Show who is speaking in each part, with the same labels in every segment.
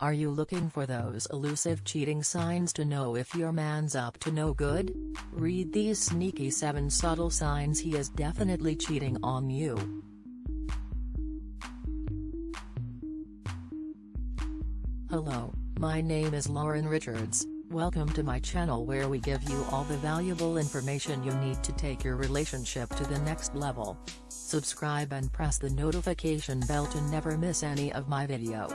Speaker 1: Are you looking for those elusive cheating signs to know if your man's up to no good? Read these sneaky 7 subtle signs he is definitely cheating on you. Hello, my name is Lauren Richards, welcome to my channel where we give you all the valuable information you need to take your relationship to the next level. Subscribe and press the notification bell to never miss any of my video.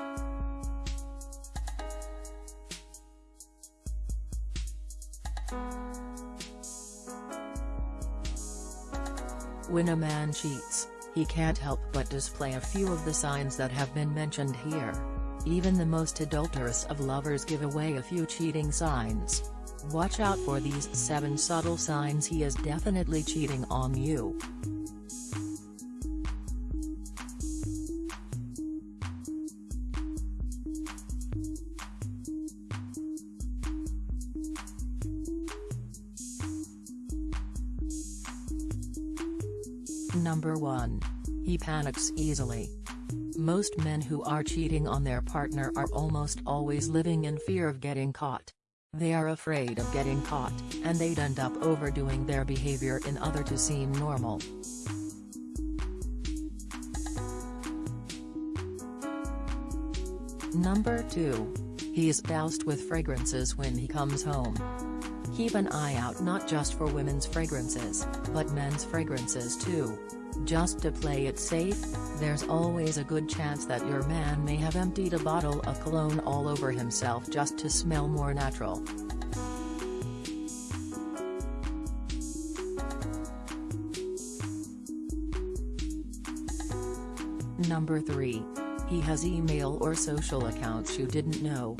Speaker 1: When a man cheats, he can't help but display a few of the signs that have been mentioned here. Even the most adulterous of lovers give away a few cheating signs. Watch out for these 7 subtle signs he is definitely cheating on you. Number 1. He panics easily. Most men who are cheating on their partner are almost always living in fear of getting caught. They are afraid of getting caught, and they'd end up overdoing their behavior in order to seem normal. Number 2. He is doused with fragrances when he comes home. Keep an eye out not just for women's fragrances, but men's fragrances too. Just to play it safe, there's always a good chance that your man may have emptied a bottle of cologne all over himself just to smell more natural. Number 3. He has email or social accounts you didn't know.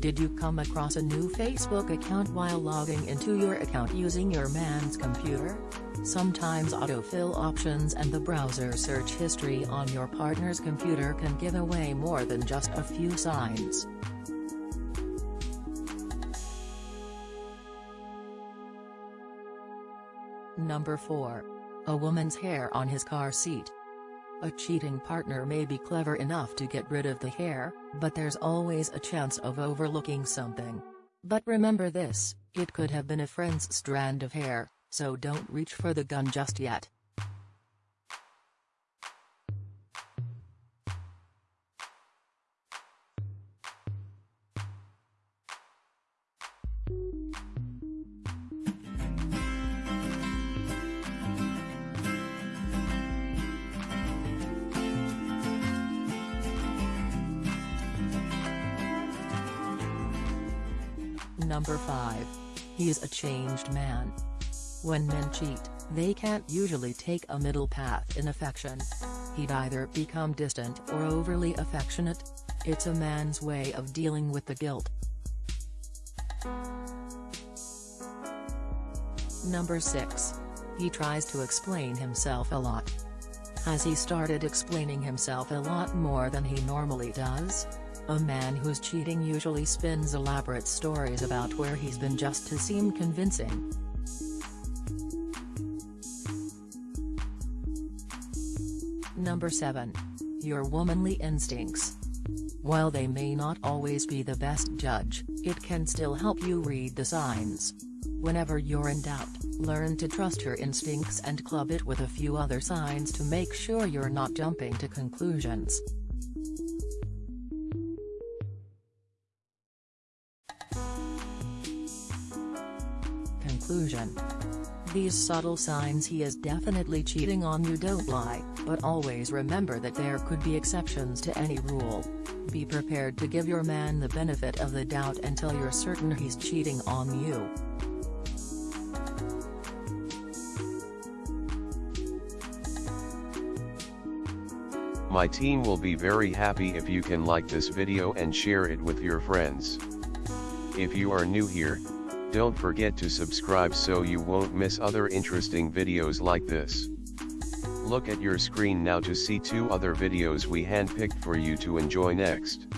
Speaker 1: Did you come across a new Facebook account while logging into your account using your man's computer? Sometimes autofill options and the browser search history on your partner's computer can give away more than just a few signs. Number 4. A woman's hair on his car seat. A cheating partner may be clever enough to get rid of the hair, but there's always a chance of overlooking something. But remember this, it could have been a friend's strand of hair, so don't reach for the gun just yet. Number 5. He's a changed man. When men cheat, they can't usually take a middle path in affection. He'd either become distant or overly affectionate. It's a man's way of dealing with the guilt. Number 6. He tries to explain himself a lot. Has he started explaining himself a lot more than he normally does? A man who's cheating usually spins elaborate stories about where he's been just to seem convincing. Number 7. Your womanly instincts. While they may not always be the best judge, it can still help you read the signs. Whenever you're in doubt, learn to trust your instincts and club it with a few other signs to make sure you're not jumping to conclusions. Conclusion these subtle signs he is definitely cheating on you don't lie, but always remember that there could be exceptions to any rule. Be prepared to give your man the benefit of the doubt until you're certain he's cheating on you.
Speaker 2: My team will be very happy if you can like this video and share it with your friends. If you are new here, don't forget to subscribe so you won't miss other interesting videos like this. Look at your screen now to see two other videos we handpicked for you to enjoy next.